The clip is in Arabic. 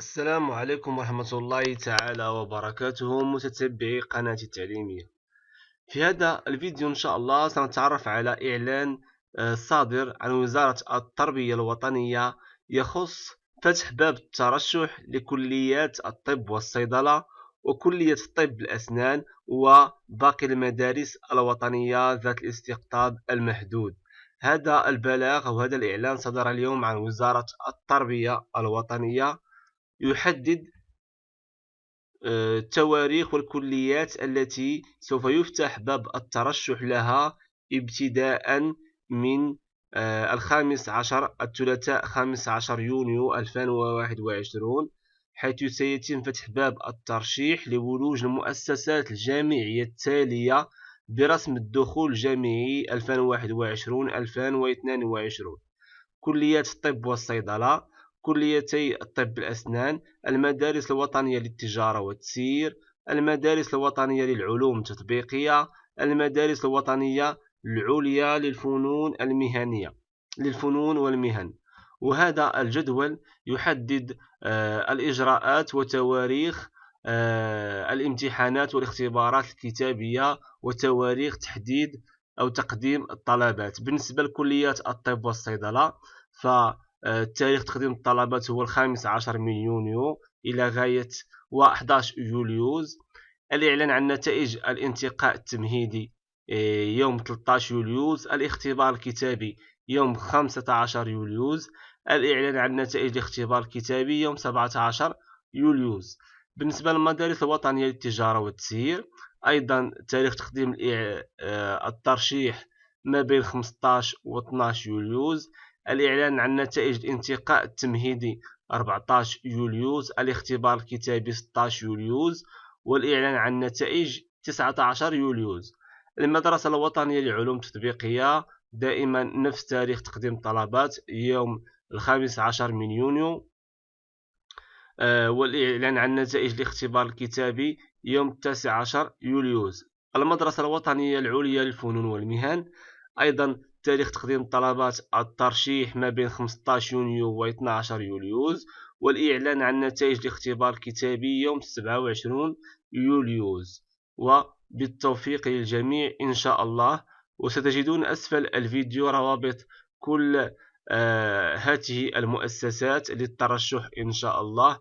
السلام عليكم ورحمة الله تعالى وبركاته متتبعي قناة التعليمية. في هذا الفيديو إن شاء الله سنتعرف على إعلان آه، صادر عن وزارة التربية الوطنية يخص فتح باب الترشح لكليات الطب والصيدلة وكلية طب الأسنان وباقي المدارس الوطنية ذات الاستقطاب المحدود. هذا البلاغ أو هذا الإعلان صدر اليوم عن وزارة التربية الوطنية يحدد التواريخ آه، والكليات التي سوف يفتح باب الترشح لها ابتداء من آه، الخامس عشر الثلاثاء خامس عشر يونيو 2021 حيث سيتم فتح باب الترشيح لولوج المؤسسات الجامعية التالية برسم الدخول الجامعي 2021-2022 كليات الطب والصيدلة كليتي الطب الأسنان المدارس الوطنية للتجارة والتسيير المدارس الوطنية للعلوم التطبيقية المدارس الوطنية العليا للفنون المهنية للفنون والمهن. وهذا الجدول يحدد آه الإجراءات وتواريخ آه الامتحانات والاختبارات الكتابية وتواريخ تحديد أو تقديم الطلبات. بالنسبة لكليات الطب والصيدلة ف تاريخ تقديم الطلبات هو الخامس عشر من يونيو إلى غاية 11 يوليوز. الإعلان عن نتائج الانتقاء التمهيدي آه، يوم 13 يوليوز. الاختبار الكتابي يوم 15 يوليوز. الإعلان عن نتائج الاختبار الكتابي يوم 17 يوليوز. بالنسبة للمدارس الوطنية للتجارة والتسيير أيضا تاريخ تقديم آه، الترشيح ما بين 15 و 12 يوليوز. الإعلان عن نتائج الانتقاء التمهيدي 14 يوليوز الاختبار الكتابي 16 يوليوز والإعلان عن نتائج 19 يوليوز. المدرسة الوطنية للعلوم التطبيقية دائما نفس تاريخ تقديم الطلبات يوم الخامس عشر من يونيو. آه، والإعلان عن نتائج الاختبار الكتابي يوم التاسع عشر يوليوز. المدرسة الوطنية العليا للفنون والمهن أيضا تاريخ تقديم طلبات الترشيح ما بين 15 يونيو و 12 يوليوز والإعلان عن نتائج الاختبار الكتابي يوم 27 يوليوز. وبالتوفيق للجميع إن شاء الله. وستجدون أسفل الفيديو روابط كل آه هذه المؤسسات للترشح إن شاء الله.